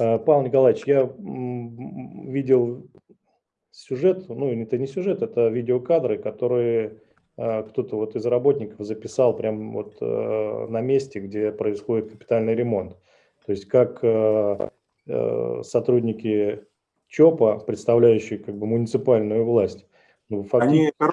А, Павел Николаевич, я видел сюжет, ну это не сюжет, это видеокадры, которые а, кто-то вот из работников записал прямо вот э, на месте, где происходит капитальный ремонт. То есть как э, э, сотрудники ЧОПа, представляющие как бы муниципальную власть. Ну, фактически... Они,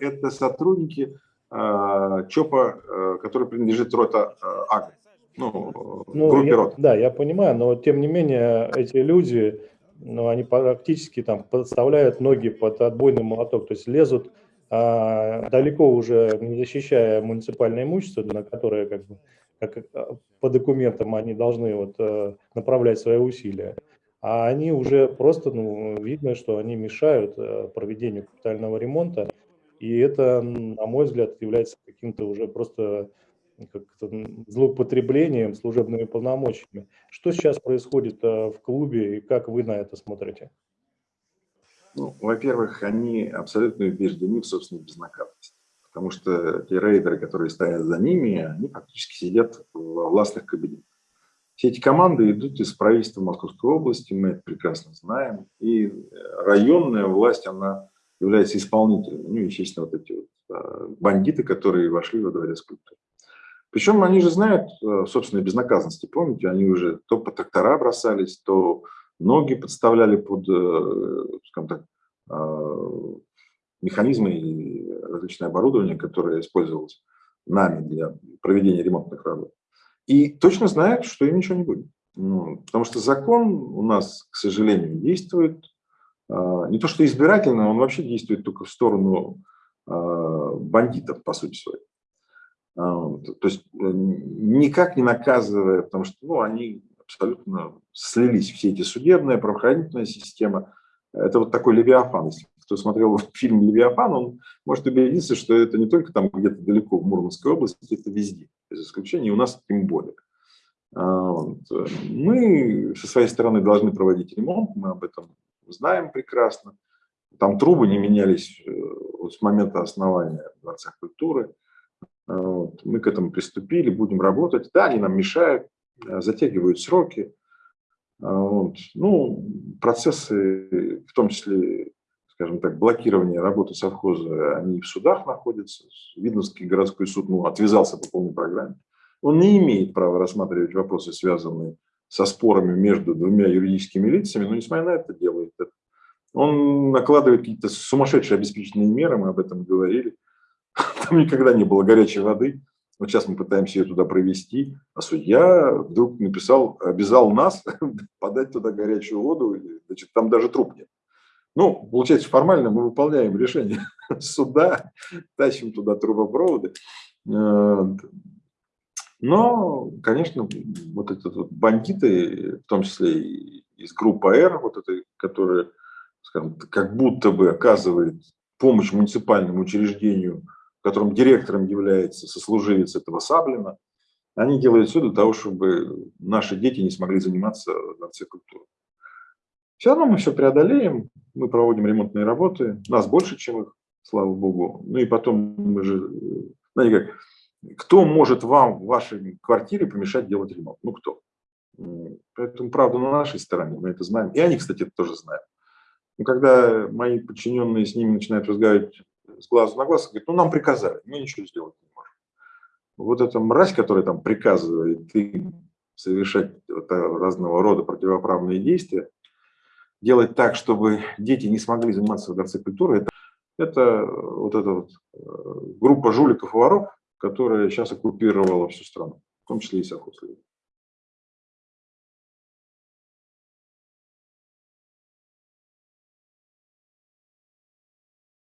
это сотрудники ЧОПа, который принадлежит рота АГ. Ну, ну группе я. Да, я понимаю, но тем не менее эти люди, ну, они практически там подставляют ноги под отбойный молоток, то есть лезут а, далеко уже не защищая муниципальное имущество, на которое как бы как а, по документам они должны вот э, направлять свои усилия, а они уже просто, ну, видно, что они мешают э, проведению капитального ремонта, и это, на мой взгляд, является каким-то уже просто как злоупотреблением служебными полномочиями. Что сейчас происходит э, в клубе и как вы на это смотрите? Ну, Во-первых, они абсолютно убеждены в собственной безнаказанности. Потому что те рейдеры, которые стоят за ними, они фактически сидят в властных кабинетах. Все эти команды идут из правительства Московской области, мы это прекрасно знаем. И районная власть, она является исполнителем. Ну, естественно, вот эти вот а, бандиты, которые вошли во дворец культуры. Причем они же знают э, собственной безнаказанности. Помните, они уже то по трактора бросались, то ноги подставляли под, э, скажем так, а, механизмы и различное оборудование, которое использовалось нами для проведения ремонтных работ. И точно знают, что им ничего не будет. Ну, потому что закон у нас, к сожалению, действует не то что избирательно, он вообще действует только в сторону бандитов, по сути своей. То есть э, никак не наказывая, потому что ну, они абсолютно слились все эти судебная, правоохранительная система. Это вот такой Левиафан. Если кто смотрел фильм «Левиафан», он может убедиться, что это не только там где-то далеко в Мурманской области, это везде, без исключения, и у нас тем более. А, мы со своей стороны должны проводить ремонт, мы об этом знаем прекрасно. Там трубы не менялись э, вот с момента основания Дворца культуры. А, мы к этому приступили, будем работать. Да, они нам мешают, Э, затягивают сроки. А, вот. Ну, процессы, в том числе, скажем так, блокирование работы совхоза, они в судах находятся. Видновский городской суд ну, отвязался по полной программе. Он не имеет права рассматривать вопросы, связанные со спорами между двумя юридическими лицами, но несмотря на это делает это. Он накладывает какие-то сумасшедшие обеспечительные меры, мы об этом говорили. Там никогда не было горячей воды. Вот сейчас мы пытаемся ее туда провести, а судья вдруг написал, обязал нас подать туда горячую воду, значит, там даже труп нет. Ну, получается, формально мы выполняем решение суда, тащим туда трубопроводы. Но, конечно, вот эти вот бандиты, в том числе и из группы АР, вот этой, которая, скажем, как будто бы оказывает помощь муниципальному учреждению которым директором является сослуживец этого Саблина, они делают все для того, чтобы наши дети не смогли заниматься культуры. Все равно мы все преодолеем, мы проводим ремонтные работы, нас больше, чем их, слава богу. Ну и потом мы же, знаете как, кто может вам в вашей квартире помешать делать ремонт? Ну кто? Поэтому правда на нашей стороне, мы это знаем. И они, кстати, это тоже знают. Но когда мои подчиненные с ними начинают разговаривать с глазу на глаз, говорит, ну нам приказали, мы ничего сделать не можем. Вот эта мразь, которая там приказывает им совершать разного рода противоправные действия, делать так, чтобы дети не смогли заниматься в Дворце культуры, это, это вот эта вот э, группа жуликов и воров, которая сейчас оккупировала всю страну, в том числе и совхоз.